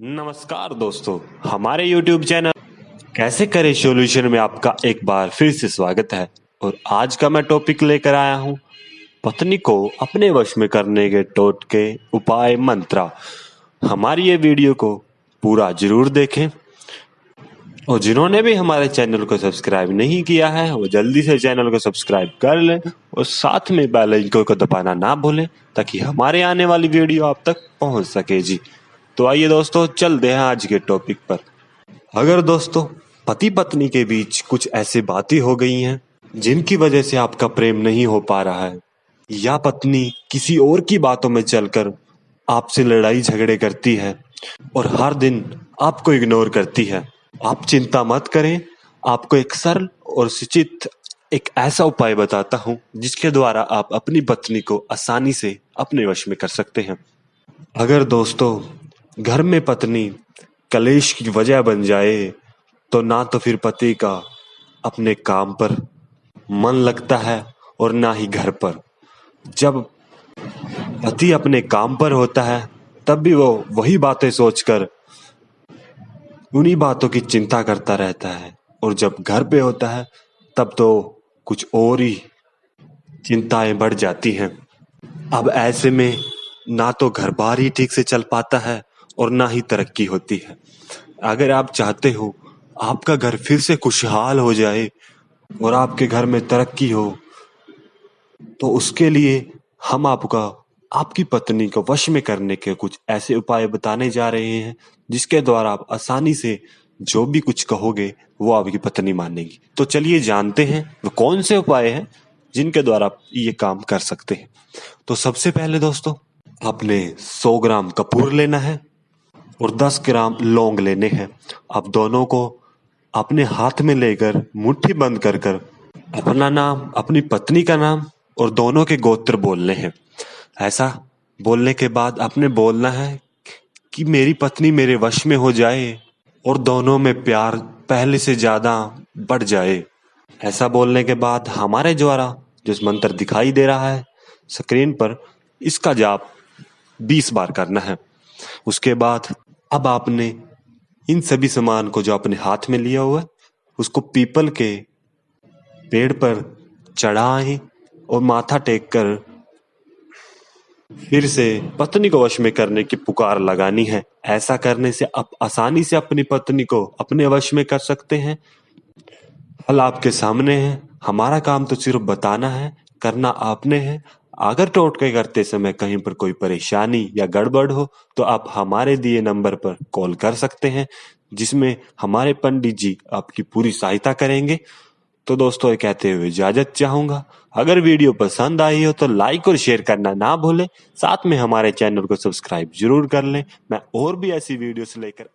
नमस्कार दोस्तों, हमारे YouTube चैनल कैसे करें सॉल्यूशन में आपका एक बार फिर से स्वागत है? और आज का मैं टॉपिक लेकर आया हूँ, पत्नी को अपने वश में करने के टोटके उपाय मंत्रा। हमारी ये वीडियो को पूरा ज़रूर देखें। और जिन्होंने भी हमारे चैनल को सब्सक्राइब नहीं किया है, वो जल्दी से चैनल को सब्सक्राइब कर लें और साथ में बेल को दबाना ना भूलें, ताकि हमारे आने वाली वीडियो आप तक पहुँच सके। जी तो आइए दोस्तों, चलते हैं आज के टॉपिक पर। अगर दोस्तों पति पत्नी के बीच कुछ ऐसी बातें हो गई हैं, जिनकी वजह से आपका प्रेम नहीं हो पा रहा है, या पत्नी किसी और की बातों में चलकर आपसे लड़ाई झगड़े करती है और हर दिन आपको इग्नोर करती है, आप चिंता मत करें। आपको एक सरल और सुचित एक ऐसा उपाय बताता हूँ, जिसके द्वारा आप अपनी पत्नी को आसानी से अपने वश में कर सकते हैं। अगर दोस्तों घर में पत्नी कलेश की वजह बन जाए तो ना तो फिर पति का अपने काम पर मन लगता है और ना ही घर पर। जब पति अपने काम पर होता है, तब भी वो वही बातें सोचकर उन्हीं बातों की चिंता करता रहता है। और जब घर पे होता है, तब तो कुछ और ही चिंताएँ बढ़ जाती हैं। अब ऐसे में ना तो घर बार ही ठीक से चल पाता है और ना ही तरक्की होती है। अगर आप चाहते हो आपका घर फिर से खुशहाल हो जाए और आपके घर में तरक्की हो तो उसके लिए हम आपका, आपकी पत्नी को वश में करने के कुछ ऐसे उपाय बताने जा रहे हैं, जिसके द्वारा आप आसानी से जो भी कुछ कहोगे, वो आपकी पत्नी मानेगी। तो चलिए जानते हैं वो कौन से उपाय हैं जिनके द्वारा आप ये काम कर सकते हैं। तो सबसे पहले दोस्तों, आपने 100 ग्राम कपूर लेना है। और 10 ग्राम लौंग लेने हैं। अब दोनों को अपने हाथ में लेकर मुट्ठी बंद कर कर अपना नाम, अपनी पत्नी का नाम और दोनों के गोत्र बोलने हैं। ऐसा बोलने के बाद आपने बोलना है कि मेरी पत्नी मेरे वश में हो जाए और दोनों में प्यार पहले से ज़्यादा बढ़ जाए। ऐसा बोलने के बाद हमारे द्वारा जो मंत्र दिखाई दे रहा है, स्क्रीन पर इसका जाप 20 बार करना है। उसके बाद अब आपने इन सभी सामान को जो अपने हाथ में लिया हुआ, उसको पीपल के पेड़ पर चढ़ाए और माथा टेक कर फिर से पत्नी को वश में करने की पुकार लगानी है। ऐसा करने से आप आसानी से अपनी पत्नी को अपने वश में कर सकते हैं। हल आपके सामने है। हमारा काम तो सिर्फ़ बताना है, करना आपने है। अगर टोटके करते समय कहीं पर कोई परेशानी या गड़बड़ हो तो आप हमारे दिए नंबर पर कॉल कर सकते हैं, जिसमें हमारे पंडित जी आपकी पूरी सहायता करेंगे। तो दोस्तों कहते हुए इजाज़त चाहूँगा। अगर वीडियो पसंद आई हो तो लाइक और शेयर करना ना भूलें। साथ में हमारे चैनल को सब्सक्राइब ज़रूर कर लें। मैं और भी ऐसी वीडियोस लेकर